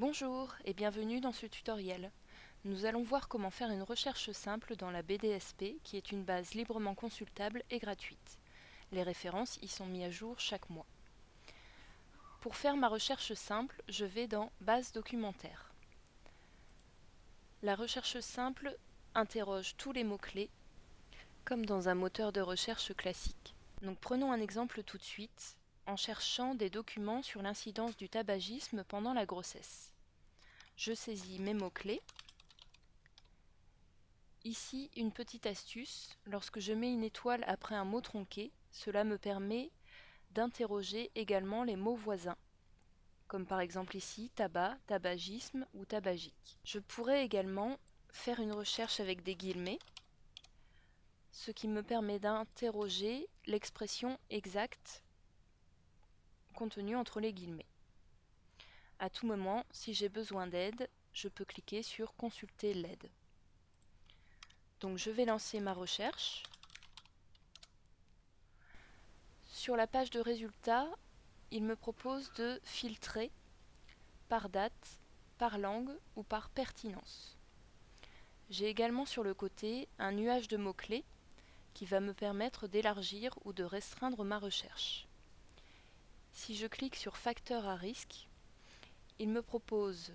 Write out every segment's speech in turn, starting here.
Bonjour et bienvenue dans ce tutoriel. Nous allons voir comment faire une recherche simple dans la BDSP qui est une base librement consultable et gratuite. Les références y sont mises à jour chaque mois. Pour faire ma recherche simple, je vais dans Base documentaire. La recherche simple interroge tous les mots-clés comme dans un moteur de recherche classique. Donc prenons un exemple tout de suite en cherchant des documents sur l'incidence du tabagisme pendant la grossesse. Je saisis mes mots-clés. Ici, une petite astuce, lorsque je mets une étoile après un mot tronqué, cela me permet d'interroger également les mots voisins, comme par exemple ici tabac, tabagisme ou tabagique. Je pourrais également faire une recherche avec des guillemets, ce qui me permet d'interroger l'expression exacte contenue entre les guillemets. À tout moment, si j'ai besoin d'aide, je peux cliquer sur Consulter l'aide. Donc je vais lancer ma recherche. Sur la page de résultats, il me propose de filtrer par date, par langue ou par pertinence. J'ai également sur le côté un nuage de mots-clés qui va me permettre d'élargir ou de restreindre ma recherche. Si je clique sur facteur à risque, il me propose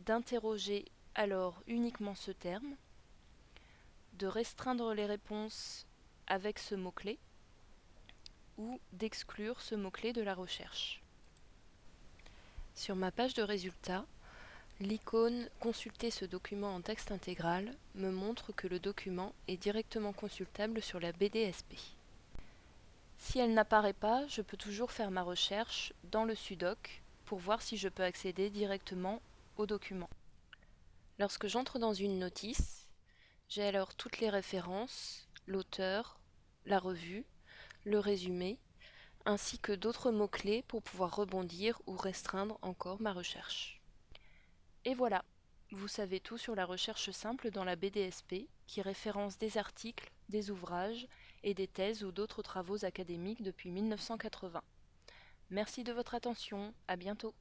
d'interroger alors uniquement ce terme, de restreindre les réponses avec ce mot-clé ou d'exclure ce mot-clé de la recherche. Sur ma page de résultats, l'icône « Consulter ce document en texte intégral » me montre que le document est directement consultable sur la BDSP. Si elle n'apparaît pas, je peux toujours faire ma recherche dans le sudoc pour voir si je peux accéder directement au document. Lorsque j'entre dans une notice, j'ai alors toutes les références, l'auteur, la revue, le résumé, ainsi que d'autres mots-clés pour pouvoir rebondir ou restreindre encore ma recherche. Et voilà, vous savez tout sur la recherche simple dans la BDSP qui référence des articles, des ouvrages et des thèses ou d'autres travaux académiques depuis 1980. Merci de votre attention, à bientôt.